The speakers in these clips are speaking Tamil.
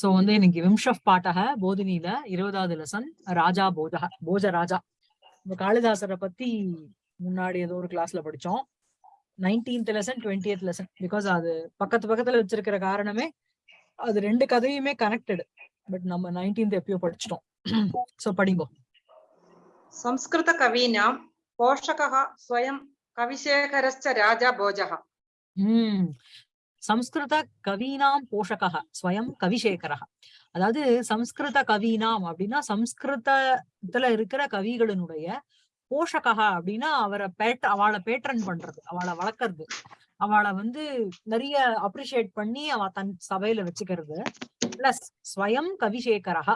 சோ வந்து இன்னைக்கு விம்ஷப் பாட்டக போதினியில இருபதாவது லெசன் ராஜா போஜக போஜ ராஜா நம்ம காளிதாசரை பத்தி முன்னாடி ஏதோ ஒரு கிளாஸ்ல படிச்சோம். Nineteenth lesson twentieth lesson because அது பக்கத்து பக்கத்துல வச்சிருக்கிற காரணமே அது ரெண்டு கதையுமே கனெக்டடு பட் நம்ம நைன்டீன்த் எப்பயோ படிச்சிட்டோம். சோ படிங்கோ. சம்ஸ்கிருத கவீனாம் போஷகா ஸ்வயம் கவிசேகரஸ்ச ராஜா போஜகா. சம்ஸ்கிருத கவீனாம் போஷகः ஸ்வயம் கவிசேகரः. அதாவது சம்ஸ்கிருத கவீனாம் அப்படின்னா சம்ஸ்கிருதத்துல இருக்கிற கவிகளினுடைய போஷகா அப்படின்னா அவரை பேட் அவளை பேட்ரன் பண்றது அவளை வளர்க்கறது. அவளை வந்து நிறைய அப்ரிஷியேட் பண்ணி அவ தன் சபையில வச்சுக்கிறது. பிளஸ் ஸ்வயம் கவிசேகரः.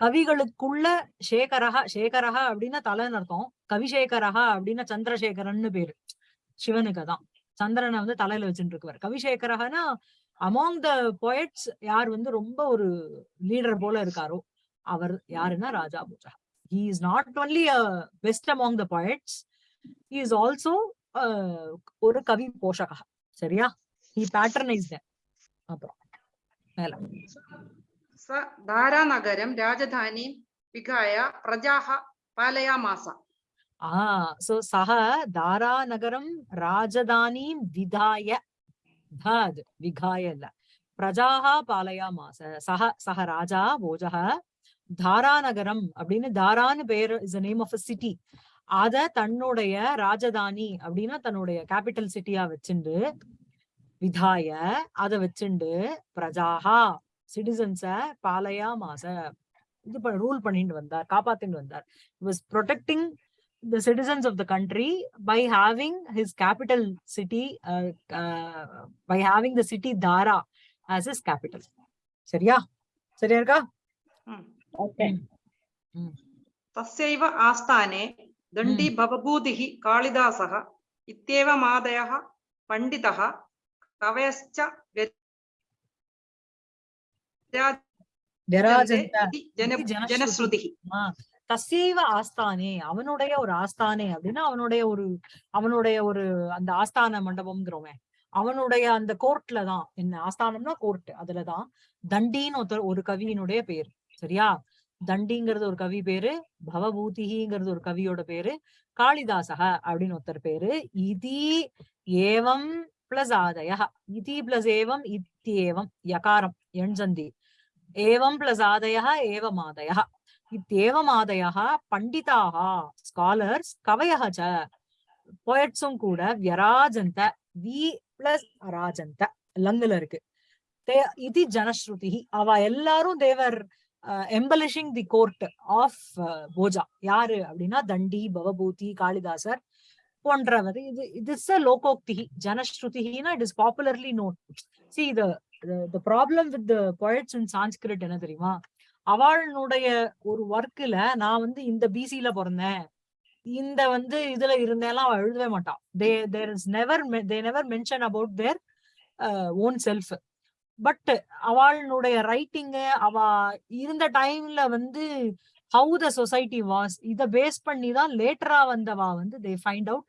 கவிகளுக்குள்ள சேகரஹா சேகரஹா அப்படின்னா தலைன்னு அர்த்தம். கவிசேகரஹா அப்படின்னா சந்திரசேகரன்னு பேரு. சிவனுக்கு தான். சந்திரனை வந்து தலையில வச்சுட்டு இருக்குவார் கவிசேகரகனா அமோங் த போயட்ஸ் யார் வந்து ரொம்ப ஒரு லீடர் போல இருக்காரோ அவர் யாருன்னா Raja Bhoja. He is not only a best among the poets he is also ஒரு கவி போஷகா. சரியா? ஹி பேட்டர்னைஸ் அப்புறம் மேல. ச தாராநகரம் ராஜதானி விகாய பிரஜாக பாலயாமாசா ஆஹ் சோ சக தாரா நகரம் ராஜதானீம் விதாய தாத் விகாய இல்ல பிரஜாஹா பாலையாமாச சக சக ராஜா போஜக தாரா நகரம் அப்படின்னு தாரான்னு பேர் is name of a city அத தன்னுடைய ராஜதானி அப்படின்னா தன்னுடைய கேபிட்டல் சிட்டியா வச்சுண்டு விதாய அத வச்சுண்டு பிரஜாஹா சிட்டிசன்ஸ பாலையா மாச இது ரூல் பண்ணிட்டு வந்தார் காப்பாத்திட்டு வந்தார். Was protecting the citizens of the country by having his capital city uh, uh, by having the city Dara as his capital சரியா சரியா இருக்கா ओके Mm. तस्यैव आस्थाने दण्डी भवभूतिः कालिदासः इत्येवमादयः पण्डितः कवयश्च விராஜந்த इति जन इति जनश्रुतिः। தசைவ ஆஸ்தானே அவனுடைய ஒரு ஆஸ்தானே அப்படின்னா அவனுடைய ஒரு அவனுடைய ஒரு அந்த ஆஸ்தான மண்டபம்ங்கிறவன் அவனுடைய அந்த கோர்ட்ல தான். என்ன ஆஸ்தானம்னா கோர்ட். அதுலதான் தண்டின்னு ஒருத்தர் ஒரு கவியினுடைய பேர். சரியா? தண்டிங்கிறது ஒரு கவி பேரு பவபூதிங்கிறது ஒரு கவியோட பேரு காளிதாசக அப்படின்னு ஒருத்தர் பேரு. இதி ஏவம் பிளஸ் ஆதய இதி பிளஸ் ஏவம் இத்தியேவம். யகாரம் எண்சந்தி. ஏவம் பிளஸ் ஆதய ஏவம் ஆதய இத்தேவமாதயः பண்டிதாக ஸ்காலர்ஸ் கவயः ச போயட்ஸும் கூட வியராஜந்த வி பிளஸ் அராஜந்த லங்குல இருக்கு. தே- இது ஜனஸ்ருதி அவ எல்லாரும் they were embellishing the court of Bhoja. யாரு அப்படின்னா தண்டி பவபூதி காளிதாசர் போன்றவர். இது இட்ஸ் இஸ் லோகோக்தி ஜனஸ்ருதினா it is popularly known see the the problem with the poets in Sanskrit என்ன தெரியுமா? அவளுடைய ஒரு ஒர்க்குல நான் வந்து இந்த பிசில பிறந்தேன். இந்த வந்து இதுல இருந்தேலாம் அவள் எழுதவே மாட்டான் they there is never they never mention about their own self but அவளுடைய ரைட்டிங் அவ இருந்த டைம்ல வந்து ஹவு த சொசைட்டி வாஸ் இத பேஸ் பண்ணி தான் லேட்டரா வந்தவா வந்து தே ஃபைண்ட் அவுட்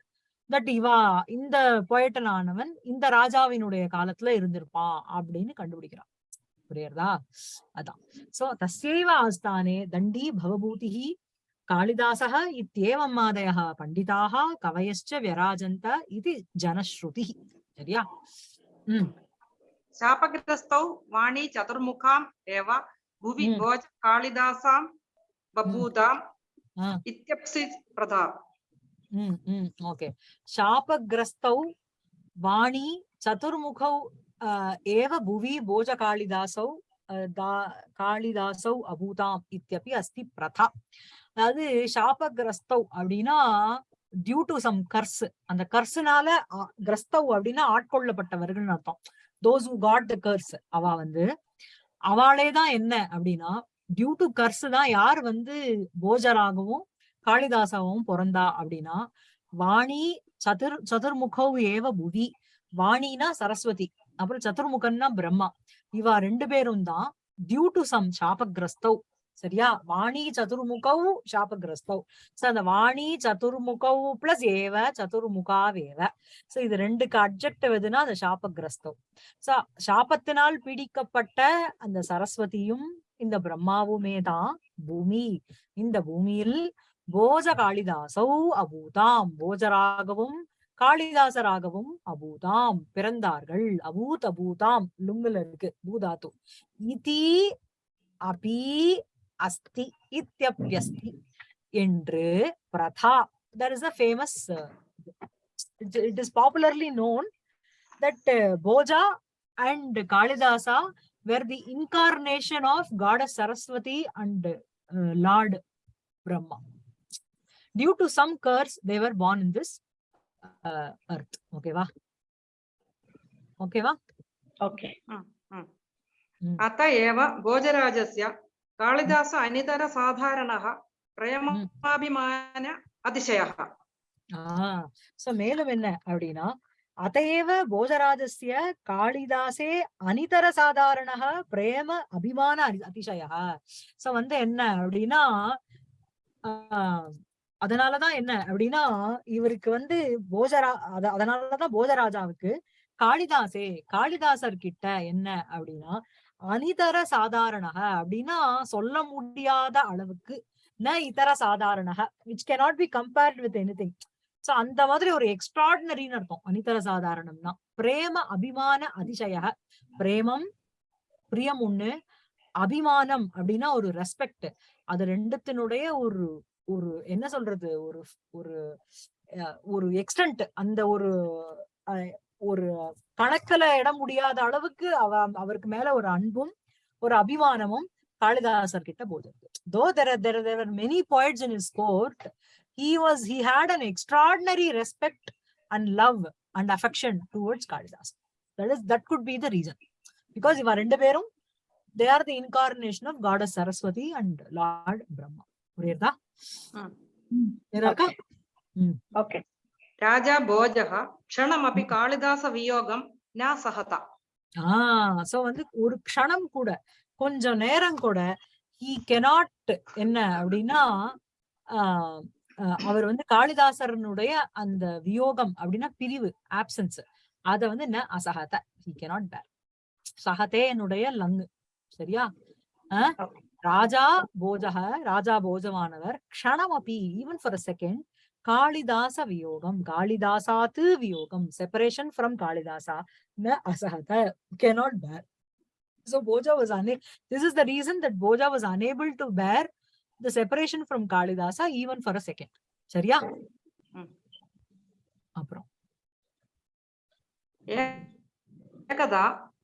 தட் இவா இந்த பொயட்டனானவன் இந்த ராஜாவினுடைய காலத்துல இருந்திருப்பான் அப்படின்னு கண்டுபிடிக்கிறான். पुरेर्दा। अतः। सो तस्यैव आस्थाने दण्डी भवभूतिः कालिदासः इत्येवम् आदयः पण्डिताः कवयश्च व्यराजन्त சரியா हम्म। वाणी चतुर्मुखाम् एव भुवि हम्म। हम्म। हाँ। ओके। शापग्रस्तौ वाणी चतुर्मुखौ வாணி ஏவ புவி போஜ காளிதாசௌ தா- காளிதாசௌ அபூதாம் இத்தியப்பி அஸ்தி பிரதா அதாவது சாபகிரஸ்தௌ அப்படின்னா டியூ டு சம் கர்ஸ் அந்த கர்ஸ்னால கிரஸ்தௌ அப்படின்னா ஆட்கொள்ளப்பட்டவர்கள் அர்த்தம்। Those who got the curse அவ வந்து அவளே தான் என்ன அப்படின்னா டியூ டு கர்ஸ் தான் யார் வந்து போஜராகவும் காளிதாசாவும் பிறந்தா அப்படின்னா வாணி சதுர் சதுர்முகௌ ஏவ புவி வாணினா சரஸ்வதி. அப்புறம் சதுர்முகன்னா பிரம்மா. இவா ரெண்டு பேரும் தான் டியூ டு சம் சாபகிரஸ்தவ் சரியா? வாணி சதுர்முகவு சாபகிரஸ்தவ் சோ அந்த வாணி சதுர்முகவு பிளஸ் ஏவ சதுர்முகாவேவ சோ இது ரெண்டுக்கு அப்ஜெக்டிவ் எதுனா அந்த சாபகிரஸ்தவ் சோ சாபத்தினால் பீடிக்கப்பட்ட அந்த சரஸ்வதியும் இந்த பிரம்மாவுமே தான் பூமி. இந்த பூமியில் போஜ காளிதாசௌ அபூதாம். போஜராகவும் காளிதாசராகவும் அபூதாம் பிறந்தார்கள் அபூத் அபூதாம் லுங்குல இருக்கு பூதாத்து இதி அபி அஸ்தி இத்யப்யஸ்தி என்று Brata there is a famous uh, it, it is popularly known that uh, boja and kalidasa were the incarnation of goddess saraswati and uh, lord brahma due to some curse they were born in this அர்த். ஓகேவா ஓகேவா ஓகே அத்த ஏவ போஜராஜஸ்ய காளிதாச அனிதர சாதாரணः பிரேமாபிமான அதிசயः ஆஹ் சோ மேலும் என்ன அப்படின்னா அதையேவ போஜராஜஸ்ய காளிதாசே அனிதர சாதாரண பிரேம அபிமான அதிசயா சோ வந்து என்ன அப்படின்னா அதனாலதான் என்ன அப்படின்னா இவருக்கு வந்து போஜரா அத- அதனாலதான் போஜராஜாவுக்கு காளிதாசே காளிதாசர் கிட்ட என்ன அப்படின்னா அனிதர சாதாரணக அப்படின்னா சொல்ல முடியாத அளவுக்கு ந இதர சாதாரணக which cannot be compared with anything so அந்த மாதிரி ஒரு எக்ஸ்ட்ராடினரின்னு அர்த்தம். அனிதர சாதாரணம்னா. பிரேம அபிமான அதிசய பிரேமம் பிரியம் ஒண்ணு அபிமானம் அப்படின்னா ஒரு ரெஸ்பெக்ட் அது ரெண்டுத்தினுடைய ஒரு ஒரு என்ன சொல்றது ஒரு ஒரு ஒரு எக்ஸ்டென்ட் அந்த ஒரு ஒரு கணக்கில இட முடியாத அளவுக்கு அவ அவருக்கு மேல ஒரு அன்பும் ஒரு அபிமானமும் காளிதாசர் கிட்ட போது though there there there are many points in his court he was he had an extraordinary respect and love and affection towards Kalidas that is that could be the reason because இவ ரெண்டு பேரும் they are the incarnation of goddess Saraswati and lord Brahma புரியுதா ம். புரியுதா அக்கா? Okay. राजा भोजः क्षणमपि कालिदासवियोगं न सहत ஆஹ் சோ வந்து ஒரு க்ஷணம் கூட கொஞ்சம் நேரம் கூட he cannot என்ன அப்படின்னா ஆஹ் ஆஹ் அவர் வந்து காளிதாசரனுடைய அந்த வியோகம் அப்படின்னா பிரிவு ஆப்சன்ஸ் அத வந்து என்ன அசகத he cannot bear சகதேனுடைய லங்கு சரியா ஆஹ் Okay. ராஜா போஜக ராஜா போஜமானவர் க்ஷணம் அப்பி even for a second Kalidasa வியோகம் காளிதாசாத்து வியோகம் செப்பரேஷன் ஃப்ரம் காளிதாசா न असहत cannot bear so boja was unable this is the reason that boja was unable to bear the separation from kalidasa even for a second சரியா ம். அப்புறம் एकदा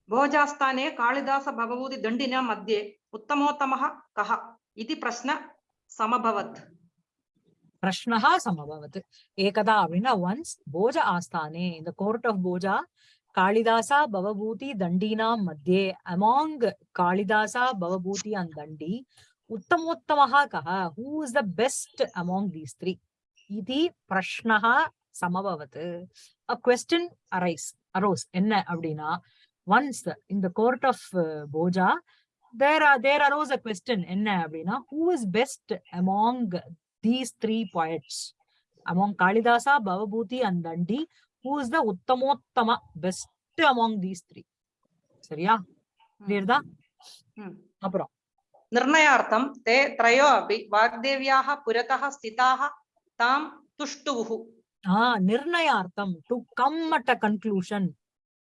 भोजास्थाने कालिदास भवभूति दण्डिना मध्ये उत्तमोत्तमः कः इति प्रश्न समभवत् பிரஷ்னஹா சமபவத் ஏகதா அப்படின்னா ஒன்ஸ் போஜ ஆஸ்தானே இந்த கோர்ட் ஆஃப் போஜா காளிதாசா பவபூதி தண்டீனாம் மத்தியே அமாங் காளிதாசா பவபூதி அண்ட் தண்டி உத்தமோத்தமஹா கஹ who is the best among these three இது பிரஷ்னஹ சமபவத் அ கொஸ்டின் அரைஸ் அரோஸ் என்ன அப்படின்னா ஒன்ஸ் இந்த court of Bhoja there are there arose a question என்ன அப்படின்னா who is best among these three poets among Kalidasa, Bhavabhuti and Dandi who is the உத்தமோத்தமா best among these three சரியா clear அப்புறம் நிர்ணயார்த்தம் தே த்ரயோ அப்படி வாக்தேவியாக புரதா ஸ்திதாக தாம் துஷ்டுகு ஆ நிர்ணயார்த்தம் to come at a conclusion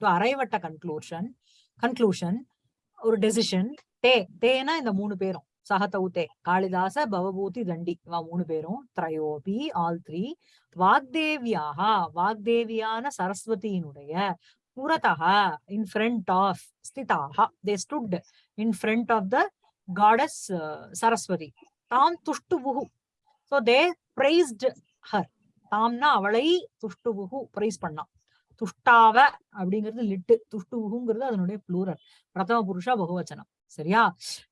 to arrive at a conclusion conclusion ஒரு டெசிஷன் தே தேனா இந்த மூணு பேரும். சகதௌதே காளிதாச பவபூதி தண்டி இவா மூணு பேரும். திரையோபி ஆல் த்ரீ. வாக்தேவியாக வாக்தேவியான சரஸ்வதியினுடைய புறத்தக in front of ஸ்திதாக they stood in front of the goddess Saraswati. தாம் துஷ்டுபுகு ஸோ தே பிரைஸ்ட் ஹர் தாம்னா அவளை துஷ்டுபுகு பிரைஸ் பண்ணான். துஷ்டாவ அப்படிங்கிறது லிட்டு துஷ்டுபுகுங்கிறது அதனுடைய புளூரல் பிரதம புருஷா பகுவச்சனம். சரியா?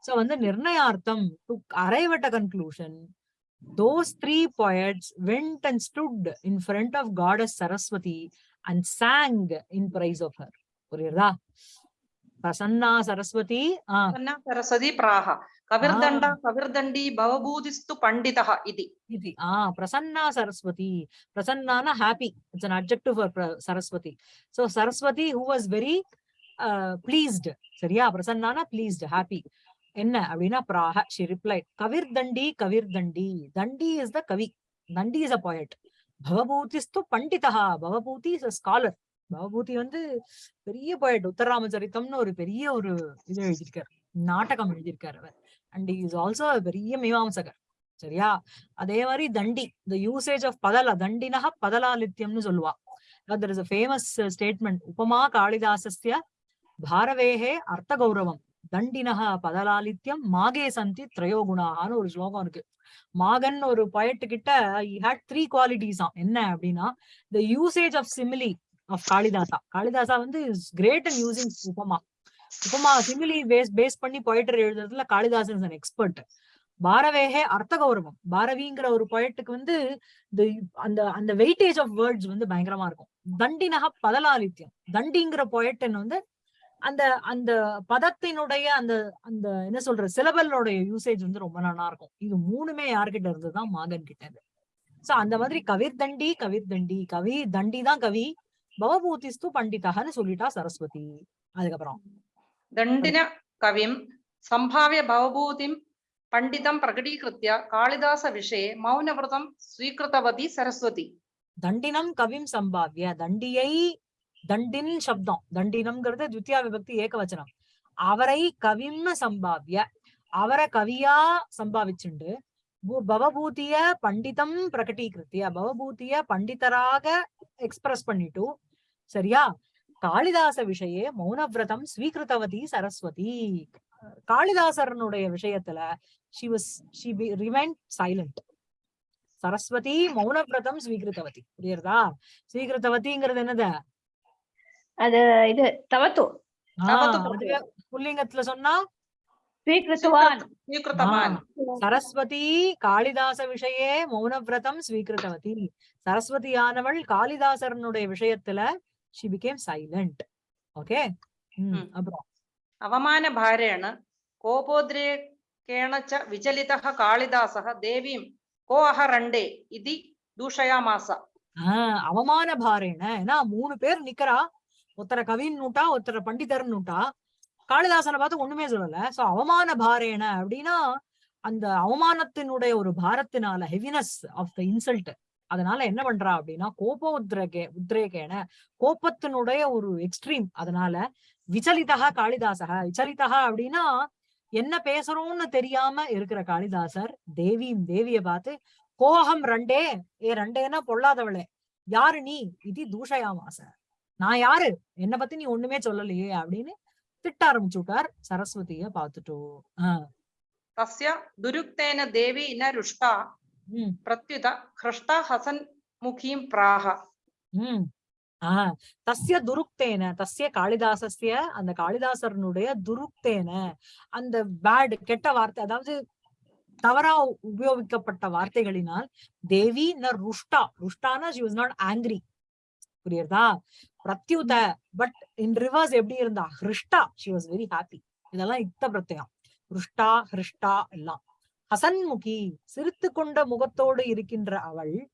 சோ வந்து நிர்ணயார்த்தம் to arrive at a conclusion those three poets went and stood in front of goddess Saraswati and sang in praise of her புரியுறதா? பிரசன்னா சரஸ்வதி ஆஹ் பிராகா కవిర్దండ కవిర్దండి భవభూతిస్తు పండిత ఇది ఇది ఆ ప్రసన్న Saraswati Prasanna happy it's an objective for Saraswati so Saraswati who was very pleased சரியா? பிரசன்னானா பிளீஸ்டு ஹாப்பி என்ன அப்படின்னா பிராக ஷி ரிப்ளைட் கவிர் தண்டி தண்டி இஸ் த கவி. தண்டி இஸ் அ பாயட் பவபூதிஸ்து பண்டிதா Bhavabhuti is a scholar Bhavabhuti வந்து பெரிய பாயட் உத்தராம சரித்தம்னு ஒரு பெரிய ஒரு இது எழுதியிருக்காரு. நாடகம் எழுதியிருக்காரு அவர். அண்ட் இஸ் ஆல்சோ பெரிய மீமாம்சகர் சரியா? அதே மாதிரி தண்டி த யூசேஜ் ஆஃப் பதலா தண்டினக பதலாலித்யம்னு சொல்லுவா. There is a famous statement உபமா காளிதாசஸ்ய பாரவேஹே அர்த்த கௌரவம் தண்டினக பதலாலித்யம் மாகே சந்தி திரயோகுணான்னு ஒரு ஸ்லோகம் இருக்கு. மாகன் ஒரு poet கிட்ட ஹேட் த்ரீ குவாலிட்டிஸ் என்ன அப்படின்னா the usage of simile of Kalidasa Kalidasa வந்து கிரேட் அண்ட் யூசிங் உபமா உபமா சிமிலி பேஸ் பேஸ் பண்ணி பொயட்டர் எழுதுறதுல காளிதாசன் அன் எக்ஸ்பர்ட் பாரவேகே அர்த்த கௌரவம் பாரவிங்கிற ஒரு பொயட்டுக்கு வந்து அந்த அந்த வெயிட்டேஜ் ஆஃப் வேர்ட்ஸ் வந்து பயங்கரமா இருக்கும். தண்டினக பதலாலித்யம் தண்டிங்கிற பொயட்டன் வந்து அந்த அந்த பதத்தினுடைய அந்த அந்த என்ன சொல்ற சிலபலோடைய யூசேஜ் வந்து ரொம்ப நல்லா இருக்கும். இது மூணுமே யார்கிட்ட இருந்துதான்? மாகன் கிட்ட இருந்து. சோ அந்த மாதிரி கவிர் தண்டி கவிர் தண்டி கவி தண்டி தான் கவி. பவபூதிஸ்து பண்டிதகன்னு சொல்லிட்டா சரஸ்வதி. அதுக்கப்புறம் ദണ്ഡിന കവിം സംഭാവ്യ ഭവഭൂതിം പണ്ഡിതം പ്രകടീകൃത്യ കാളിദാസ വിഷയെ മൗനവ്രതം സ്വീകൃതവതി സരസ്വതി. தண்டினம் கவிம் சம்பாவிய தண்டியை தண்டின் சப்தம் தண்டினம்ங்கிறது துத்தியா விபக்தி ஏகவச்சனம் அவரை கவிம்னு சம்பாவிய அவரை கவியா சம்பாவிச்சுண்டு பவபூத்திய பண்டிதம் பிரகடீகிருத்திய பவபூத்திய பண்டிதராக எக்ஸ்பிரஸ் பண்ணிட்டு சரியா காளிதாச விஷயே மௌனவிரதம் ஸ்வீகிருத்தவதி சரஸ்வதி. காளிதாசரனுடைய விஷயத்துல she was she be remained silent Saraswati மௌனவிரதம் ஸ்வீகிருத்தவதி. புரியுறதா? ஸ்வீகிருத்தவதிங்கிறது என்னது? அது இது தவத்து. புல்லிங்கத்துல சொன்னா? சரஸ்வதி காளிதாச விஷயே மௌனவிரதம் ஸ்வீகிருத்தவதி. சரஸ்வதியானவள் காளிதாசரனுடைய விஷயத்துல she became silent. Okay. Hmm. Abroad. അവമാന ഭാരേണ കോപോദ്രേകേണ ച വിചലിത കാളിദാസ ദേവീം കോ അഹ രണ്ടേ ഇതി அவமான பாரேன ஏன்னா மூணு பேர் நிக்கிறா ஒருத்தர கவின்னுட்டா ஒருத்தர பண்டிதர்னுட்டா காளிதாசனை பார்த்து ஒண்ணுமே சொல்லல சோ அவமான பாரேன அப்படின்னா அந்த அவமானத்தினுடைய ஒரு பாரத்தினால ஹெவினஸ் ஆஃப் த இன்சல்ட் அதனால என்ன பண்றா அப்படின்னா கோப உத்ரகே உத்ரேகேன கோபத்தினுடைய ஒரு எக்ஸ்ட்ரீம் அதனால விச்சலிதா காளிதாசக விச்சலிதா அப்படின்னா என்ன பேசுறோம்னு தெரியாம இருக்கிற காளிதாசர் தேவியும் தேவிய பார்த்து கோகம் ரெண்டே. ஏ ரெண்டேன்னா பொல்லாதவளே. யாரு நீ? இது தூஷயாமாச. நான் யாரு? என்ன பத்தி நீ ஒண்ணுமே சொல்லலையே. அப்படின்னு திட்ட ஆரம்பிச்சு விட்டார் சரஸ்வதிய பாத்துட்டோம் தஸ்ய துருக்தேன தேவி ந ருஷ்டா प्रत्युत हृष्टा हसन्मुखीं प्राह உம் ஆஹ் தஸ்ய துருக்தேன தஸ்ய காளிதாசஸ்ய அந்த காளிதாசரனுடைய துருக்தேன அந்த பேட் கெட்ட வார்த்தை அதாவது தவறா உபயோகிக்கப்பட்ட வார்த்தைகளினால் தேவி ந ருஷ்டா ருஷ்டானா she was not angry புரியுறதா பிரத்யுத பட் இன் ரிவர்ஸ் எப்படி இருந்தா ஹிருஷ்டா she was very happy இதெல்லாம் இத்த பிரத்யம் ருஷ்டா ஹிருஷ்டா எல்லாம் ஹசன்முகி சிரித்து கொண்ட முகத்தோடு இருக்கின்ற அவள்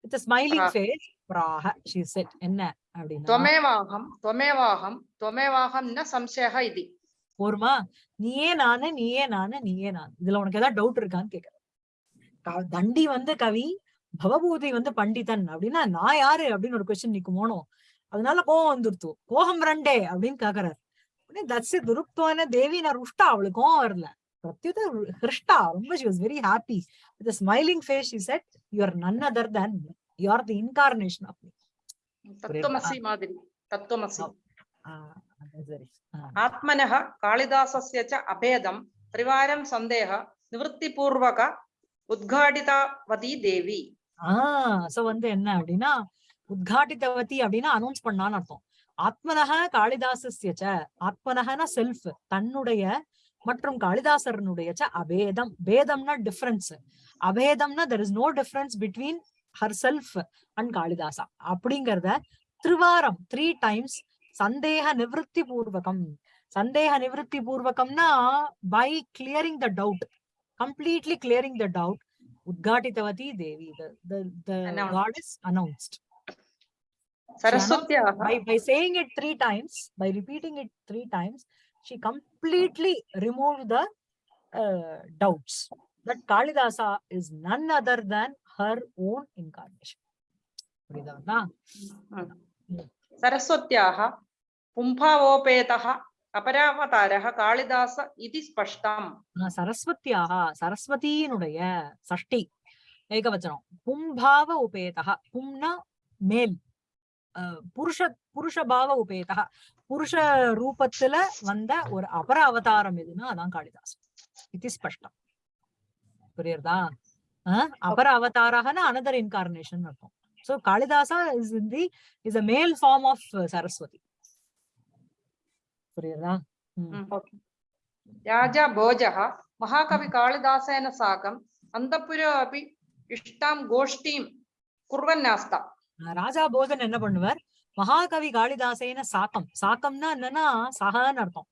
இட்ஸ் ஸ்மைலிங் ஃபேஸ் பிராக ஷி செட் என்ன? அப்படின்னு தொமேவாகம் தொமேவாகம் தொமேவாகம் சம்சயக இது. போருமா? நீயே நானு நீயே நானு நீயே நான். இதுல உனக்கு ஏதாவது டவுட் இருக்கான்னு கேக்குறேன். தண்டி வந்து கவி பவபூதி வந்து பண்டிதன் அப்படின்னா நான் யாரு அப்படின்னு ஒரு கொஸ்டின் நீக்கு போனோம் அதனால கோபம் வந்துருத்து. கோகம் ரெண்டே அப்படின்னு கேக்குறாரு. உடனே தட்ஸ் தேவி நான் ருஷ்டா அவளுக்கு கோபம் வரல. Pratyuta Hrishta, remember she was very happy. With a smiling face, she said, you are none other than me. You are the incarnation of me. Tattvamasi Madhuri. Tattvamasi. ఆత్మన కాళిదాసస్య చ అభేదం త్రివారం సందేహ నివృత్తిపూర్వక உத்காடிதவதி தேவி ஆஹ் சோ வந்து என்ன அப்படின்னா உத்காடிதவதி அப்படின்னா announce Atmanaha Kalidasasya cha atmanaha na self tannudaya மற்றும் காளிதாசரனுடைய அபேதம். பேதம்னா difference அபேதம்னா there is no difference between herself and Kalidasa. அப்படிங்கிறத திருவாரம் த்ரீ டைம்ஸ் சந்தேக நிவர்த்தி பூர்வகம். சந்தேக நிவர்த்தி பூர்வகம்னா by clearing the doubt completely clearing the doubt உத்காட்டித்தவதி தேவி. Announced சரஸ்வத்யா by by saying it three times by repeating it three times she completely removed the uh, doubts that kalidasa is none other than her own incarnation புரியுதா सरस्वत्याः पुंभावोपेतः अपरावतारः कालिदास इति स्पष्टम् சரஸ்வத்தியாக சரஸ்வதியினுடைய சஷ்டி ஏகவச்சனம் பும்பாவ உபேதா பும்னா மேல் அஹ், புருஷ புருஷபாவ உபேதா புருஷ ரூபத்துல வந்த ஒரு அபர அவதாரம் எதுன்னா அதான் காளிதாஸ் இது ஸ்பஷ்டம் புரியுறதா அஹ், அபர அவதாரகன அனதர் இன்கார்னேஷன் அர்த்தம் so Kalidasa is in the is a male form of Saraswati புரியுறதா ம். राजा भोजः महाकवि कालिदासेन साकम् अन्तःपुरे अपि इष्टां गोष्ठीं कुर्वन्नास्ता அஹ் ராஜா போஜன் என்ன பண்ணுவார்? மகாகவி காளிதாசேன சாக்கம். சாக்கம்னா என்னன்னா சகன்னு அர்த்தம்.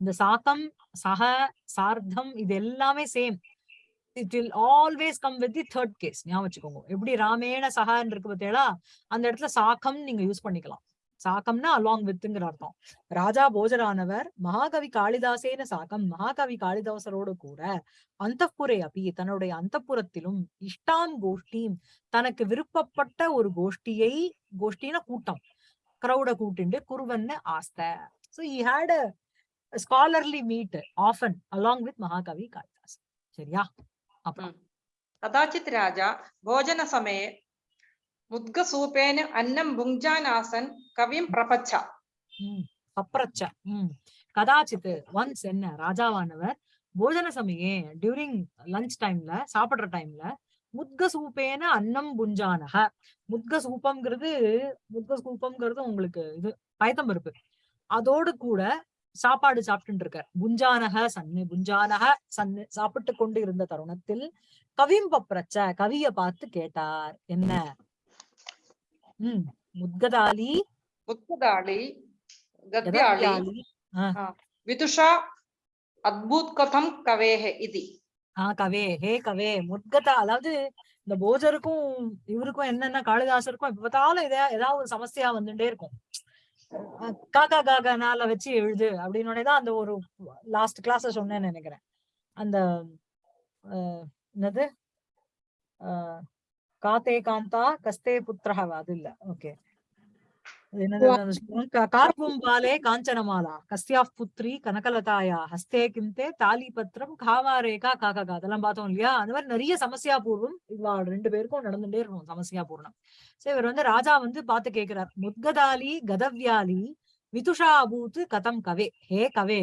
இந்த சாக்கம் சக சார்த்தம் இது எல்லாமே same it will always come with the third case ஞாபகம் வச்சுக்கோங்க. எப்படி ராமேண சகான்னு இருக்கு பார்த்தீங்களா? அந்த இடத்துல சாக்கம் நீங்க யூஸ் பண்ணிக்கலாம். சாக்கம்னா அலாங் வித்துங்கிற அர்த்தம். ராஜா போஜரானவர் மகாகவி காளிதாசேன சாக்கம் மகாகவி காளிதாசரோடு கூட அந்தப்புரை அப்பி தன்னுடைய அந்தப்புறத்திலும் இஷ்டான் கோஷ்டியும் தனக்கு விருப்பப்பட்ட ஒரு கோஷ்டியை கோஷ்டின கூட்டம். கிரௌட கூட்டிண்டு குருவன் ஆஸ்த. So he had a scholarly meet often along with Mahakavi Kalidas சரியா? அப்புறம் கதாச்சித் ராஜா போஜன சமய முத்க ముద్గసూపేన அன்னம் భుంజానాసన్ கவிம் ప్రపచ్చ பப்ரச்ச உம் கதாச்சித்து ஒன்ஸ் என்ன ராஜாவானவர் போஜன சமயம் டியூரிங் லஞ்ச் டைம்ல சாப்பிடுற டைம்ல முத்க சூப்பேன அன்னம் புஞ்சானக. முத்க சூப்பம்ங்கிறது முத்க சூப்பம்ங்கிறது உங்களுக்கு இது பயத்தம் இருப்பு அதோடு கூட சாப்பாடு சாப்பிட்டு இருக்கார். புஞ்சானக சன்னு புஞ்சானக சன்னு சாப்பிட்டு கொண்டு இருந்த தருணத்தில் கவிம் பப்ரச்ச கவிய பார்த்து கேட்டார் என்ன? ముద్గదాలి ముద్గదాలి గద్యాళి విదుషా அத்புத் கதம் கவேஹே இது ஆஹ் கவே ஹே கவே முத்கதா அதாவது இந்த போஜருக்கும் இவருக்கும் என்னென்ன காளிதாசருக்கும் இப்ப பார்த்தாலும் இதே ஏதாவது ஒரு சமஸ்தையா வந்துட்டே இருக்கும் காக்கா காக்கானால வச்சு எழுது அப்படின்னோடதான் அந்த ஒரு லாஸ்ட் கிளாஸ் சொன்னேன்னு நினைக்கிறேன் அந்த என்னது காத்தே காந்தா கஸ்தே புத்திரஹ அது இல்ல. ஓகே கார்பும் பாலே காஞ்சனமாலா கஸ்யாஃப் புத்ரி கனகலதாயா ஹஸ்தே கிம்தே தாலி பத்திரம் காவாரேகா காக்கா அதெல்லாம் பார்த்தோம் இல்லையா? அந்த மாதிரி நிறைய சமஸ்யா பூர்வம் இவா ரெண்டு பேருக்கும் நடந்துட்டே இருக்கும் சமஸ்யா பூர்ணம் சரி இவர் வந்து ராஜா வந்து பார்த்து கேக்குறார் முத்கதாலி கதவ்யாலி விதுஷா அபூத் கதம் கவே. ஹே கவே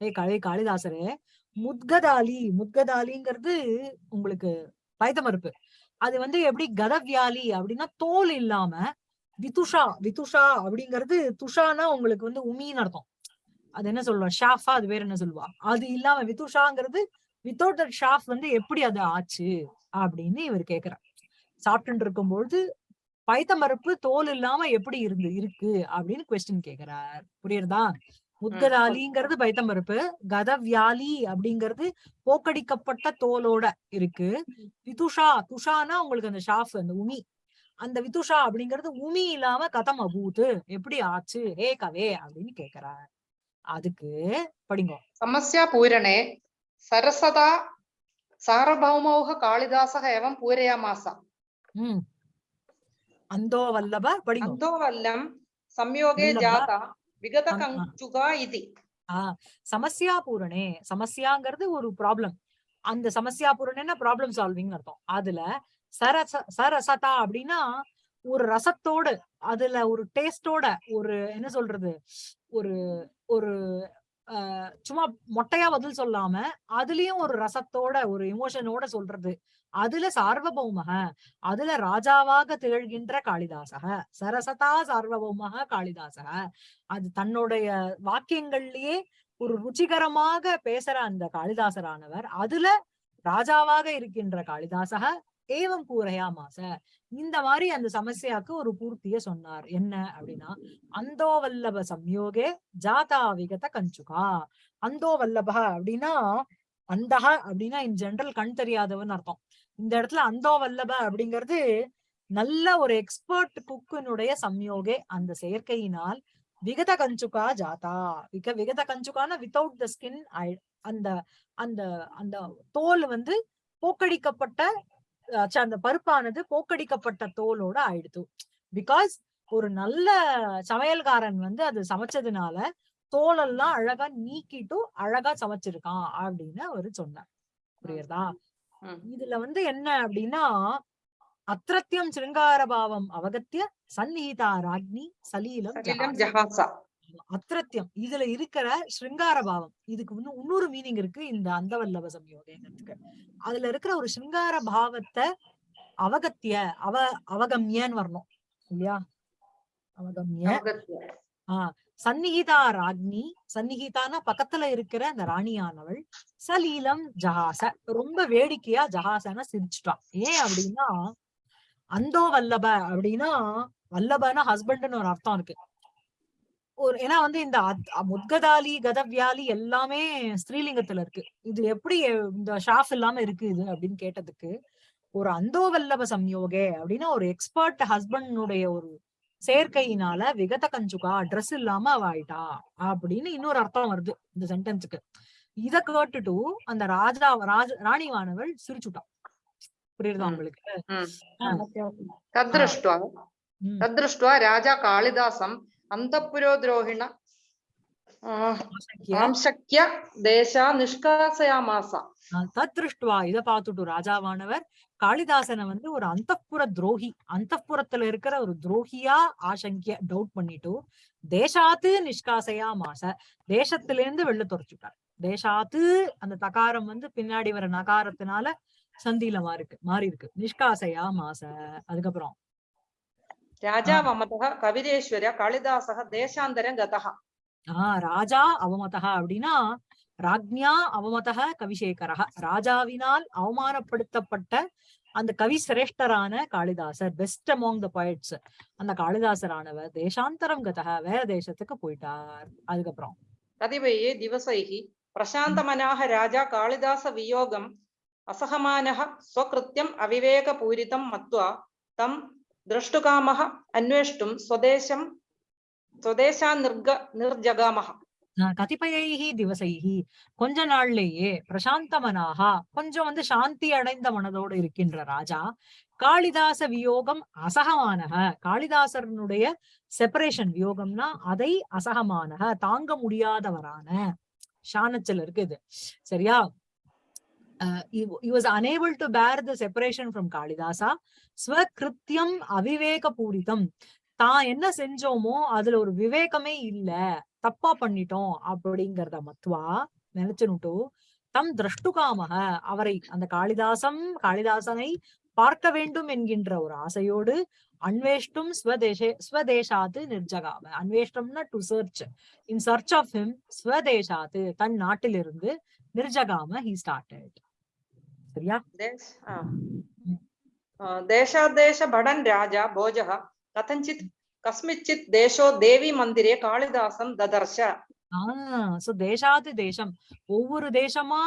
ஹே கவே காளிதாசரே முத்கதாலி முத்கதாலிங்கிறது உங்களுக்கு பயத்த மறுப்பு. அது வந்து எப்படி கதவியாலி அப்படின்னா தோல் இல்லாம விதுஷா விதுஷா அப்படிங்கிறது துஷானா உங்களுக்கு வந்து உமின்னு அர்த்தம். அது என்ன சொல்லுவா ஷாஃபா அது வேற என்ன சொல்லுவா அது இல்லாம விதுஷாங்கிறது வித்தவுட் தட் ஷாஃப் வந்து எப்படி அது ஆச்சு அப்படின்னு இவர் கேக்குறார். சாப்பிட்டு இருக்கும்பொழுது பைத்த மறுப்பு தோல் இல்லாம எப்படி இருந்து இருக்கு அப்படின்னு கொஸ்டின் கேக்குறார். புரியுறதா? முத்கராலிங்கிறது பைத்தம் பருப்பு கதவியாலி அப்படிங்கிறது போக்கடிக்கப்பட்ட தோலோட இருக்கு. விதுஷா துஷானா உங்களுக்கு அந்த ஷாஃப் அந்த உமி. அந்த விதுஷா அப்படிங்கிறது உமி இல்லாம கதம் அபூத்து எப்படி ஆச்சு ரே கவே அப்படின்னு கேக்குறார். அதுக்கு படிங்க. சமஸ்யா பூரணே சரசதா சாரபௌமௌக காளிதாசக எவம் பூரயாமாசா அந்தோ வல்லப படிங்க. அந்தோ வல்லம் சம்யோகே ஜாதா. விகதகஞ்சுகா பூரணே சமஸ்யாங்கிறது ஒரு ப்ராப்ளம் அந்த சமஸ்யா ப்ராப்ளம் சால்விங் அர்த்தம். அதுல சரச சரசதா அப்படின்னா ஒரு ரசத்தோட அதுல ஒரு டேஸ்டோட ஒரு என்ன சொல்றது ஒரு ஒரு சும்மா மொட்டையா பதில் சொல்லாம அதுலயும் ஒரு ரசத்தோட ஒரு எமோஷனோட சொல்றது. அதுல சார்வபௌமக அதுல ராஜாவாக திகழ்கின்ற காளிதாசக சரசதா சார்வபௌமக காளிதாசக அது தன்னுடைய வாக்கியங்கள்லயே ஒரு ருச்சிகரமாக பேசுற அந்த காளிதாசரானவர். அதுல ராஜாவாக இருக்கின்ற காளிதாசக ஏவம் பூரையா மாச இந்த மாதிரி அந்த சமஸ்யாக்கு ஒரு பூர்த்திய சொன்னார். என்ன அப்படின்னா அந்தோ வல்லப சம்யோகே ஜாதா விகத கஞ்சுகா. அந்தோவல்லபஹ அப்படின்னா அந்தஹா அப்படின்னா இன் ஜென்ரல் கண் தெரியாதவன் அர்த்தம். இந்த இடத்துல அந்தோ வல்லப அப்படிங்கிறது நல்ல ஒரு எக்ஸ்பர்ட் குக்கினுடைய சம்யோகே அந்த செயற்கையினால் விகத கஞ்சுகா ஜாதா. விக விகத கஞ்சுகான வித்தவுட் த ஸ்கின் அந்த அந்த அந்த தோல் வந்து போக்கடிக்கப்பட்ட அந்த பருப்பானது போக்கடிக்கப்பட்ட தோலோட ஆயிடுத்து பிகாஸ் ஒரு நல்ல சமையல்காரன் வந்து அது சமைச்சதுனால தோலெல்லாம் அழகா நீக்கிட்டு அழகா சமைச்சிருக்கான் அப்படின்னு அவரு சொன்னார். புரியுறதா? இதுல வந்து என்ன அப்படின்னா அத்திரத்தியம் சிருங்கார பாவம் அவகத்திய சந்நிகிதா ராக்னி சலீலம் ஜஹாச. அத்திரத்தியம் இதுல இருக்கிற ஸ்ருங்கார பாவம். இதுக்கு இன்னும் இன்னொரு மீனிங் இருக்கு இந்த அந்தவல்லவ சம்யோகங்கிறதுக்கு அதுல இருக்கிற ஒரு ஸ்ருங்கார பாவத்தை அவகத்திய அவ அவகம்யன்னு வரணும் இல்லையா? அவகம்ய. அவகத்திய. சந்நிகிதா ராக்னி சந்நிகிதானா பக்கத்துல இருக்கிற அந்த ராணியானவள். சலீலம் ஜஹாச. ரொம்ப வேடிக்கையா ஜஹாசன சிரிச்சுட்டான் ஏன் அப்படின்னா அந்தோ வல்லப அப்படின்னா வல்லபனா ஹஸ்பண்ட்னு ஒரு அர்த்தம் இருக்கு. ஒரு ஏன்னா வந்து இந்த அத்- முத்கதாலி கதவியாலி எல்லாமே ஸ்ரீலிங்கத்துல இருக்கு. இது எப்படி இந்த ஷாஃப் இல்லாம இருக்கு இது அப்படின்னு கேட்டதுக்கு ஒரு அந்தோவல்லப சம்யோகே அப்படின்னா ஒரு எக்ஸ்பர்ட் ஹஸ்பண்டுடைய ஒரு செயற்கையினால விகத கஞ்சுகா ட்ரெஸ் இல்லாம அவ ஆயிட்டா அப்படின்னு இன்னொரு அர்த்தம் வருது இந்த சென்டென்ஸுக்கு இத கேட்டுட்டு அந்த ராஜா ராஜ ராணி ராணிவானவள் சிரிச்சுட்டான் புரியுதா உங்களுக்கு? ராஜா காளிதாசம் அந்த புரோ துரோகிணா சக்கிய தேசா நிஷ்காசயாமாசா இதை பார்த்துட்டு ராஜாவானவர் காளிதாசனை வந்து ஒரு அந்தப்புற துரோகி அந்தப்புறத்துல இருக்கிற ஒரு துரோகியா ஆசங்கிய டவுட் பண்ணிட்டு தேசாத்து நிஷ்காசையா மாச தேசத்திலேருந்து வெளில துறைச்சுட்டார் தேசாத்து அந்த தகாரம் வந்து பின்னாடி வர நகாரத்தினால சந்தியில மாறி இருக்கு மாறி இருக்கு நிஷ்காசையா மாச அதுக்கப்புறம். ராஜா மமதா கவிதேஸ்வர காளிதாசக தேசாந்தரம் கதகா. ஆஹ் ராஜா அவமதா அப்படின்னா ராஜ்ஞா அவமதக கவிசேகரா ராஜாவினால் அவமானப்படுத்தப்பட்ட அந்த கவி சிரேஷ்டரான காளிதாசர் பெஸ்ட் அமாங் த poets அந்த காளிதாசரானவர் தேசாந்தரம் கதக வேற தேசத்துக்கு போயிட்டார் அதுக்கப்புறம் कतिपये दिवसैः प्रशान्तमनाः राजा कालिदासवियोगम् असहमानः स्वकृत्यम् अविवेकपूरितं मत्वा तं द्रष्टुकामः अन्वेष्टुं स्वदेशं சுதேசா நிர்க கொஞ்ச நாள்லேயே பிரசாந்த மனாகா கொஞ்சம் வந்து சாந்தி அடைந்த மனதோடு இருக்கின்ற ராஜா காளிதாச வியோகம் அசகமானக. காளிதாசனுடைய செப்பரேஷன் வியோகம்னா அதை அசகமான தாங்க முடியாதவரான ஷானச்சல் இருக்கு இது. சரியா? Was unable to bear the separation from Kalidasa. ஸ்வகிருத்தியம் அவிவேக பூரிதம். தான் என்ன செஞ்சோமோ அதுல ஒரு விவேகமே இல்ல. தப்பா பண்ணிட்டோம் அப்படிங்கறத மத்வா நினைச்சுனுட்டு தம் திரஷ்டுகாமக அவரை அந்த காளிதாசம் காளிதாசனை பார்க்க வேண்டும் என்கின்ற ஒரு ஆசையோடு அன்வேஷ்டும் ஸ்வதேசாத்து நிர்ஜகாம. அன்வேஷ்டம்னா to search in search of him ஸ்வதேசாத்து தன் நாட்டிலிருந்து நிர்ஜகாம ஹி ஸ்டார்ட் சரியா? தேசாதேச படன் ராஜா போஜக கதஞ்சித் கஸ்மிச்சித் தேசோ தேவி மந்திரே காளிதாசம் ததர்ஷ ஆஹ் தேசம் ஒவ்வொரு தேசமா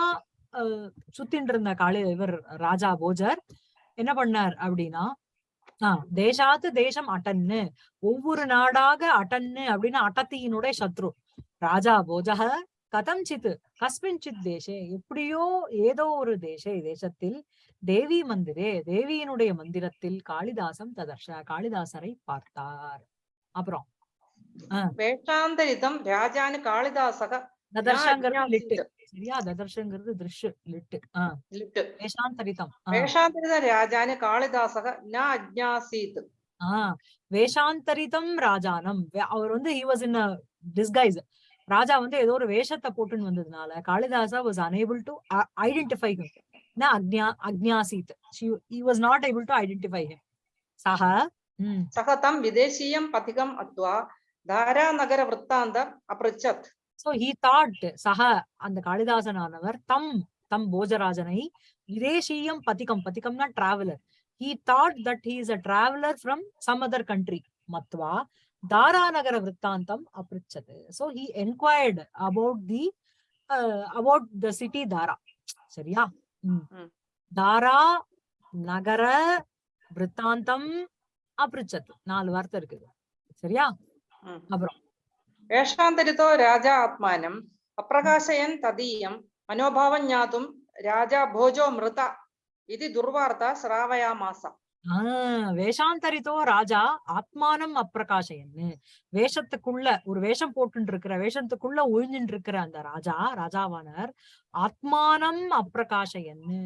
சுத்தின்னு இருந்த காளி இவர் ராஜா போஜர் என்ன பண்ணார் அப்படின்னா ஆஹ் தேசாத்து தேசம் அட்டன்னு ஒவ்வொரு நாடாக அட்டன்னு அப்படின்னு அட்டத்தியினுடைய சத்ரு. ராஜா போஜக கதம் சித்து கஸ்மின் சித் தேசே எப்படியோ ஏதோ ஒரு தேச தேசத்தில் தேவி மந்திரே தேவியினுடைய மந்திரத்தில் காளிதாசம் ததர்ஷ காளிதாசரை பார்த்தார். அப்புறம் வேஷாந்தரிதம் ராஜானு காளிதாசக. ததர்ஷங்கிறது வேஷாந்தரிதம் வேஷாந்தரிதம் ராஜானு காளிதாசக ந ஆஹ் வேஷாந்தரிதம் ராஜானம். அவர் வந்து ஹி இன் டிஸ்கைஸ் ராஜா வந்து ஏதோ ஒரு வேஷத்தை போட்டுன்னு வந்ததுனால Kalidasa was unable to identify na agnya agnyasit she he was not able to identify him saha hmm. saha tam videshiyam patikam atva dhara nagara vrittantam aprachat so he thought saha and the kalidasan anavar tam tam bojarajanai videshiyam patikam patikam na traveler he thought that he is a traveler from some other country matva dhara nagara vrtantam ధారానగర వృత్తాంతం అపృచ్చత్ so he enquired about the about the city Dhara yeah. தாரா நகர விற்த்தாந்தம் அப்ரிச்சது நாலு வார்த்தை இருக்குது சரியா ம். அப்புறம் വേഷാന്തരിതോ രാജാ ആത്മാനം അപ്രകാശയൻ തദീയം മനോഭാവം ജ്ഞാതും രാജാ ഭോജോ മൃത ഇതി ദുർവാർത്ത ശ്രാവയാമാസ ஆஹ் வேஷாந்தரித்தோ ராஜா ஆத்மானம் அப்பிரகாசயன்னு. வேஷத்துக்குள்ள ஒரு வேஷம் போட்டு இருக்கிற வேஷத்துக்குள்ள ஒழிஞ்சுட்டு இருக்கிற அந்த ராஜா ராஜாவானர் ஆத்மானம் அப்பிரகாசயன்னு.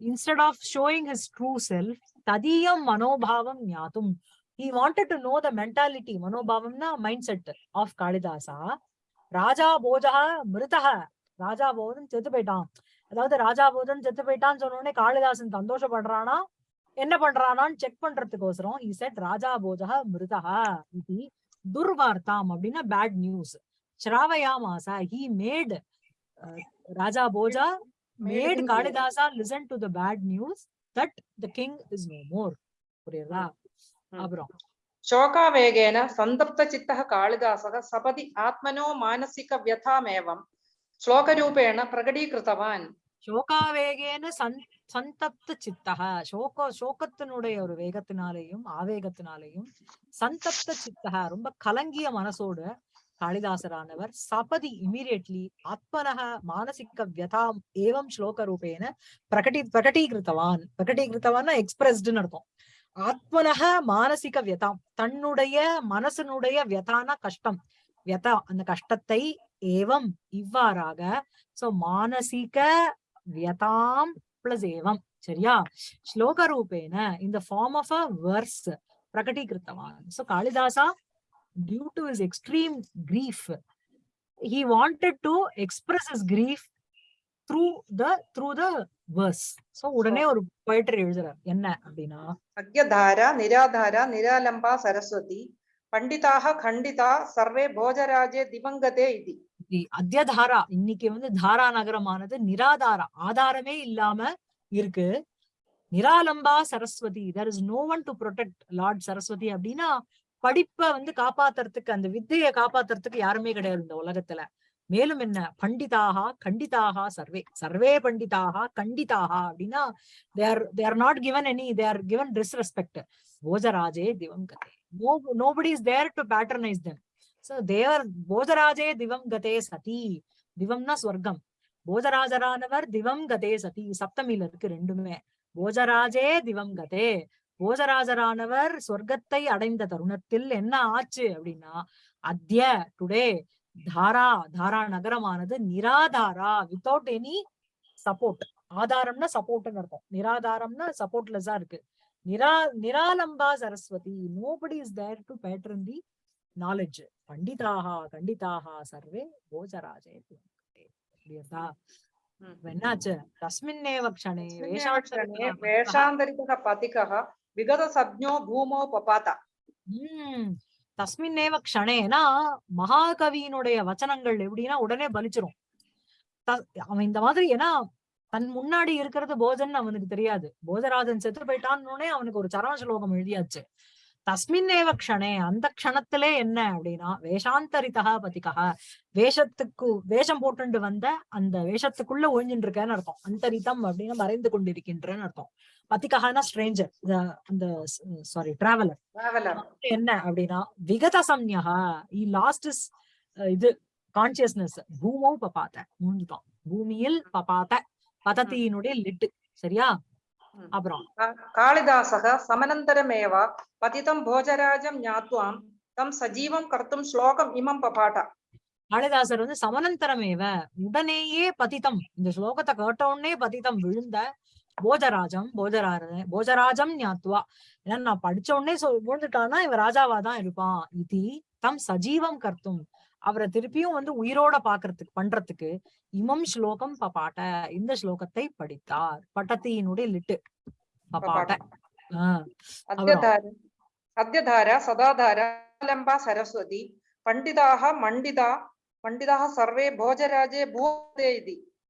Instead of showing his true self ததியம் மனோபாவம் ஞாத்தும் he wanted to know the mentality மனோபாவம்னா mindset of Kalidasa. Raja Bhoja மிருதக ராஜா போதன் செத்து போயிட்டான். அதாவது ராஜா போதன் செத்து போயிட்டான்னு சொன்ன உடனே காளிதாசன் சந்தோஷப்படுறானா? என்ன பண்றானான்னு செக் பண்றதுக்கோசரம் இசட் ராஜா போஜா மிருதா இது துர்வார்த்தாம் அப்படின்னா bad news ஸ்ராவயாமாசா he made Raja Bhoja made Kalidasa listen to the bad news that the king is no more புரியுதா? அப்புறம். शोकावेगेन सन्दप्तचित्तः कालिदासः सपदि आत्मनो मानसिकव्यथामेवं श्लोकरूपेण प्रकटीकृतवान् சோகாவேகேன சந் சந்தப்த சித்தக சோக சோகத்தினுடைய ஒரு வேகத்தினாலேயும் ஆவேகத்தினாலேயும் சந்தப்த சித்தக ரொம்ப கலங்கிய மனசோடு காளிதாசரானவர் சபதி இமீடியட்லி ஆத்மனக மானசிக வியதாம் ஏவம் ஸ்லோக ரூபேன பிரகடி பிரகடீகிருத்தவான். பிரகடீகிருத்தவான்னா எக்ஸ்பிரஸ்டுன்னு அர்த்தம். ஆத்மனக மானசிக வியதாம். தன்னுடைய மனசனுடைய வியதான கஷ்டம். வியதா. அந்த கஷ்டத்தை ஏவம் இவ்வாறாக. சோ மானசிக வியதாம் பிளஸ் ஏவம் சரியா? ஸ்லோக ரூபேன இந்த form of a verse பிரகடீகிருத்தவான் so Kalidasa due to is extreme grief he wanted to express his grief through the through the verse. So உடனே ஒரு poetry எழுதுறார். என்ன அப்படின்னா? அக்யதாரா நிராதாரா நிராலம்பா சரஸ்வதி பண்டிதாக கண்டிதா சர்வே போஜராஜே திவங்கதே இது. அத்தியதாரா. இன்னைக்கு வந்து தாரா நகரமானது நிராதாரா. ஆதாரமே இல்லாம இருக்கு. நிராலம்பா Saraswati. There is no one to protect lord Saraswati அப்படின்னா படிப்பை வந்து காப்பாத்துறதுக்கு அந்த வித்தையை காப்பாத்துறதுக்கு யாருமே கிடையாது இந்த உலகத்துல. மேலும் என்ன? பண்டிதாகா கண்டிதாகா சர்வே. சர்வே பண்டிதாகா கண்டிதாகா அப்படின்னா they are they are not given any they are given disrespect போஜராஜே திவம் Kadhe. No nobody is there to patronise them தேவர் போஜராஜே திவம் கதே சதி திவம்னா ஸ்வர்க்கம் போஜராஜரானவர் திவம் கதே சதி சப்தமியில இருக்கு ரெண்டுமே போஜராஜே திவம் கதே போஜராஜரானவர் சொர்க்கத்தை அடைந்த தருணத்தில் என்ன ஆச்சு அப்படின்னா அத்திய டுடே தாரா தாரா நகரமானது நிராதாரா வித்தவுட் எனி சப்போர்ட் ஆதாரம்னா சப்போர்ட்னு அர்த்தம் நிராதாரம்னா சப்போர்ட்லெஸ்ஸா இருக்கு நிரா நிராலம்பா Saraswati nobody is there to pattern the knowledge. Panditaha kanditaha sarve gocharajayanti அப்படியா வெண்ணாச்சு தஸ்மின்னேவ க்ஷணே வேஷாக்ஷணே வேஷாந்தரிகः பதிகः விகத சப்ஞோ பூமோ பபாத உம் தஸ்மின்னேவ க்ஷணேனா மகாகவியினுடைய வச்சனங்கள் எப்படின்னா உடனே பலிச்சிரும். அவன் இந்த மாதிரி ஏன்னா தன் முன்னாடி இருக்கிறது போஜன் அவனுக்கு தெரியாது. போஜராஜன் செத்து போயிட்டான்னு அவனுக்கு ஒரு சரவண ஸ்லோகம் எழுதியாச்சு. தஸ்மின்னேவ க்ஷணே அந்த க்ஷணத்திலே என்ன அப்படின்னா வேஷாந்தரிதா பதிகா வேஷத்துக்கு வேஷம் போட்டுண்டு வந்த அந்த வேஷத்துக்குள்ள ஒழிஞ்சுட்டு இருக்கேன்னு அர்த்தம். அந்தரிதம் அப்படின்னு மறைந்து கொண்டிருக்கின்றன்னு அர்த்தம். பதிகஹானா ஸ்ட்ரேஞ்சர் அந்த சாரி டிராவலர் என்ன அப்படின்னா விகத சம்யா இ லாஸ்ட் இஸ் இது கான்சியஸ்னஸ் பூமோ பபாத்த மூஞ்சுதான் பூமியில் பபாத்த பதத்தியினுடைய லிட்டு சரியா? அப்புறம் காளிதாசக சமனந்தரமேவ பதிதம் போஜராஜம் ஞாத்வாம் தம் சஜீவம் கர்த்தும் ஸ்லோகம் இமம் பபாட்டா காளிதாசர் வந்து சமனந்தரமேவ உடனேயே பதித்தம் இந்த ஸ்லோகத்தை கேட்ட உடனே பதித்தம் விழுந்த போஜராஜம் போஜராஜ போஜராஜம் ஞாத்வா ஏன்னா நான் படிச்ச உடனே சொல் விழுந்துட்டான்னா இவன் ராஜாவா தான் இருப்பான் இது தம் சஜீவம் கர்த்தும் அவரை திருப்பியும் வந்து உயிரோட பாக்குறதுக்கு பண்றதுக்கு இமம் ஸ்லோகம் பபாட்ட இந்த ஸ்லோகத்தை படித்தார். பட்டத்தியினுடைய லிட்டு பபாட்ட. சத்யதாரா சதாதாரா லம்பா சரஸ்வதி பண்டிதாக மண்டிதா பண்டிதாக சர்வே போஜராஜே பூதே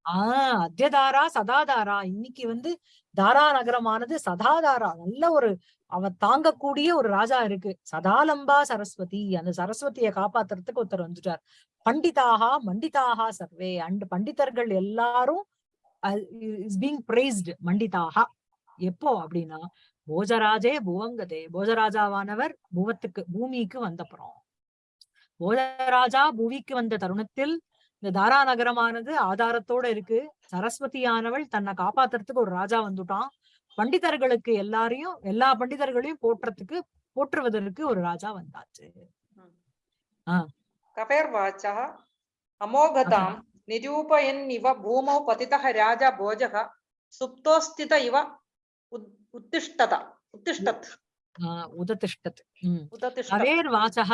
ஆஹ் அத்தியதாரா சதாதாரா. இன்னைக்கு வந்து தாரா நகரமானது சதாதாரா. நல்ல ஒரு அவன் தாங்கக்கூடிய ஒரு ராஜா இருக்கு. சதாலம்பா சரஸ்வதி. அந்த சரஸ்வதியை காப்பாத்துறதுக்கு ஒருத்தர் வந்துட்டார். பண்டிதாகா மண்டிதாகா சர்வே. அண்ட் பண்டிதர்கள் எல்லாரும் இஸ் பீங் பிரைஸ்டு மண்டிதாகா. எப்போ அப்படின்னா போஜராஜே புவங்கதே. போஜராஜாவானவர் புவத்துக்கு பூமிக்கு வந்தப்புறம். போஜராஜா பூமிக்கு வந்த தருணத்தில் இந்த தாரா நகரமானது ஆதாரத்தோட இருக்கு. சரஸ்வதியானவள் தன்னை காப்பாத்துறதுக்கு ஒரு ராஜா வந்துட்டான். பண்டிதர்களுக்கு எல்லாரையும் எல்லா பண்டிதர்களையும் போற்றத்துக்கு போற்றுவதற்கு ஒரு ராஜா வந்தாச்சு. கபேர்வாச்சா? அமோகதாம் நிரூபயன் இவ பூமௌ பதிதக ராஜா போஜக சுப்தோஸ்தித இவ உத்திஷ்டதா உத்திஷ்டத். உததிஷ்டத். கவேர் வாசக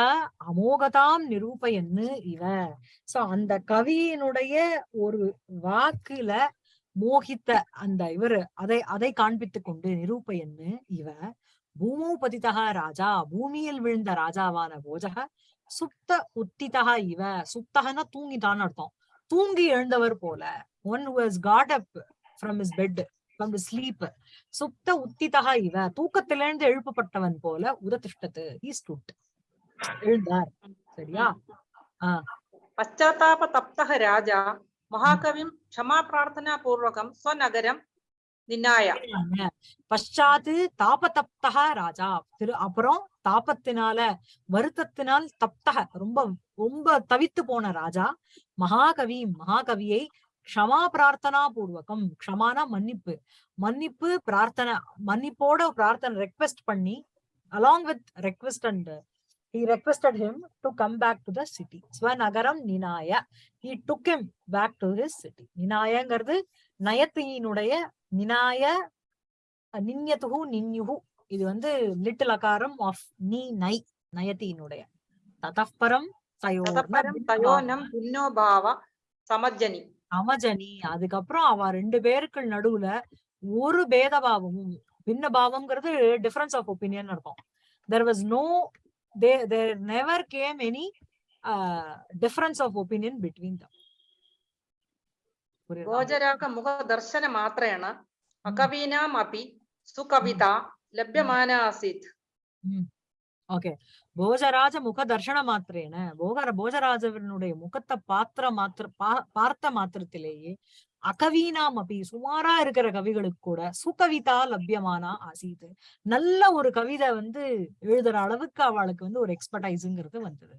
அமோகதாம் நிரூபயன்னு இவ. சோ அந்த கவியினுடைய ஒரு வாக்குல மோகித்த அந்த இவரு அதை அதை காண்பித்துக் கொண்டு நிரூபயன்னு இவ பூமோ பதித்தக ராஜா பூமியில் விழுந்த ராஜாவான போஜக சுப்த உத்திதக இவ சுப்தகன்னா தூங்கிட்டான்னு அர்த்தம். தூங்கி எழுந்தவர் போல one was got up from is bed from sleep சுப்த உத்திதக இவ தூக்கத்திலிருந்து எழுப்பப்பட்டவன் போல உததிஷ்டத்து ஈஸ் எழுந்தார். சரியா? ஆஹ் பச்சாத்தாப தப்தக ராஜா മഹാകവിം ക്ഷമാപ്രാർത്ഥനാപൂർവകം സ്വനഗരം நின்னாயா பஷாத்து தாபதப்தக ராஜா திரு அப்புறம் தாபத்தினால வருத்தத்தினால் தப்தக ரொம்ப ரொம்ப தவித்து போன ராஜா மகாகவி மகாகவியை க்ஷமா பிரார்த்தனா பூர்வகம் க்ஷமானா மன்னிப்பு மன்னிப்பு பிரார்த்தனை மன்னிப்போட பிரார்த்தனை ரெக்வெஸ்ட் பண்ணி along with request and he requested him to come back to the city. Swanagaram Ninaya. He took him back to his city. Ninayangirது நயத்தியினுடைய நினாய நின்யத்துகு நின்யுகு இது வந்து லிட்டில் அகாரம் ஆஃப் நீ நை நயத்தியினுடைய ததப்பரம் தயோனம் புன்னோபாவா சமஜனி சமஜனி அதுக்கப்புறம் அவ ரெண்டு பேருக்கு நடுவுல ஒரு பேதபாவமும் பின்ன பாவம்ங்கிறது டிஃபரன்ஸ் ஆஃப் ஒப்பீனியன் இருக்கும் there was no they, there never came any uh, difference of opinion between them. ഗോചരാക്ക മുഖദർശന മാത്രേണ അകവീനാം അപി സുകവിത ലഭ്യമാന ആസീത് ഓക്കെ ഭോജരാജ മുഖദർശന മാത്രേണ ഭോഗ ഭോജരാജവരുടെ മുഖത്തെ പാത്ര മാത്ര പാർത്ത മാത്രത്തിലേயே அகவீனாம் அப்படி சுமாரா இருக்கிற கவிகளுக்கு கூட சுகவிதா லபியமானா ஆசீது நல்ல ஒரு கவிதை வந்து எழுதுற அளவுக்கு அவளுக்கு வந்து ஒரு எக்ஸ்பர்டைஸுங்கிறது வந்தது.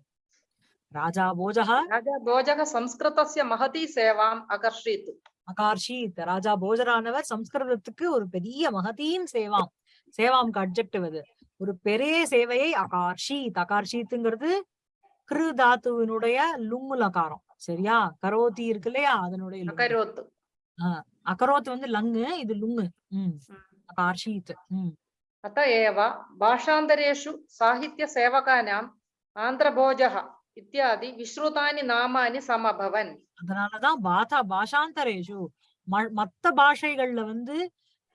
ராஜா போஜகா ராஜா போஜக சம்ஸ்கிருதஸ்ய மகதி சேவாம் அகர்ஷித். அகார்ஷித். ராஜா போஜரானவர் சம்ஸ்கிருதத்துக்கு ஒரு பெரிய மகதியின் சேவாம். சேவாம் அப்ஜெக்டிவ் அது. ஒரு பெரிய சேவையை அகார்ஷித். அகார்ஷித்துங்கிறது கிரு தாத்துவினுடைய லுங்குலகாரம். சரியா? கரோத்தி இருக்கு இல்லையா? அதனுடைய லுங்கு. अकरोत् அகரோத் வந்து லங்கு இது லுங்கு உம் அகார்ஷீத் உம் अत एव भाषान्तरेषु साहित्यसेवकानाम् आन्ध्रभोजः इत्यादि विश्रुतानि नामानि समभवन् அதனாலதான் பாதா பாஷாந்தரேஷு ம- மத்த பாஷைகள்ல வந்து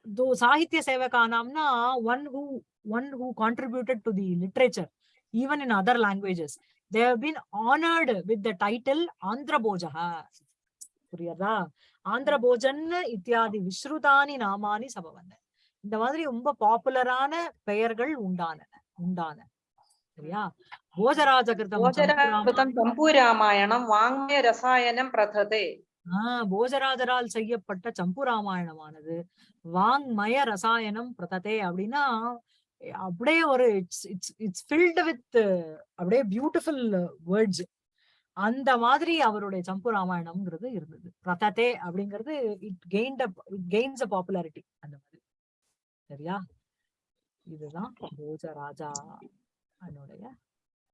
தோ Sahitya சேவகானாம்னா one who one who contributed to the literature even in other languages they have been honoured with the title ஆந்திரபோஜக புரியுதா ஆந்திர போஜன் இத்தியாதி விஸ்ருதானி நாமானி சபவன இந்த மாதிரி ரொம்ப பாப்புலரான பெயர்கள் உண்டான உண்டான. சரியா? போஜராஜகிருதம் போஜராகிருதம் ராமாயணம் வாங்மய ரசாயனம் பிரததே. ஆஹ் போஜராஜரால் செய்யப்பட்ட சம்பு ராமாயணமானது. வாங்மய ரசாயனம் பிரததே அப்படின்னா அப்படியே ஒரு it's it's it's filled with அப்படியே பியூட்டிஃபுல் வேர்ட்ஸ் அந்த மாதிரி அவருடைய சம்பு ராமாயணம்ங்கிறது இருந்தது. பிரததே அப்படிங்கிறது it gained it gains a popularity அந்த மாதிரி. சரியா? இதுதான் போஜராஜா அதனுடைய